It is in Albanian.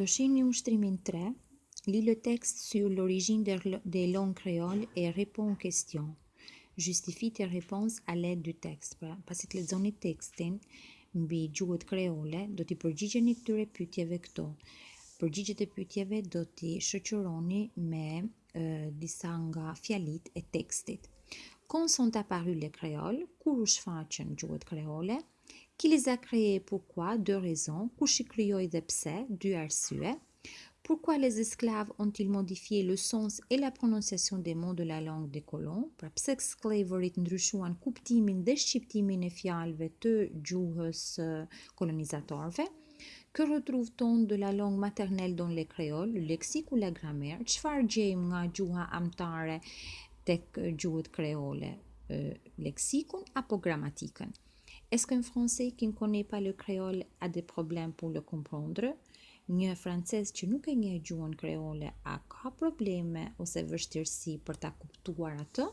Do një ushtrimin 3, li le tekst sur l'origine des lon créoles et répond aux questions. Justifie tes réponses à l'aide du texte. Pra, pasi të lexoni tekstin mbi gjuhët kreole, do t'i përgjigjeni këtyre pyetjeve këto. Përgjigjet e pyetjeve do t'i shoqëroni me disa nga fjalitë e tekstit. Quand sont apparues les créoles? Kur u shfaqën gjuhët kreole? Qui les a e et pourquoi Deux raisons. shi krijoi dhe pse Dy arsye. Pourquoi les esclaves ont-ils modifié le sens et la prononciation des mots de la langue des colons Pra pse slavery ndryshuan kuptimin dhe shqiptimin e fjalëve të gjuhës eh, kolonizatorëve? Que rëtruvë t dhe de la langue maternelle dans les créoles, le lexique ou la grammaire Çfarë gjejmë nga gjuha amtare tek gjuhët kreole, eh, leksikun apo gramatikën? Est-ce qu'un français qui ne connaît pas le créole a des problèmes pour le comprendre? Një francez që nuk e njeh gjuhën kreole a ka probleme ose vështirësi për ta kuptuar atë?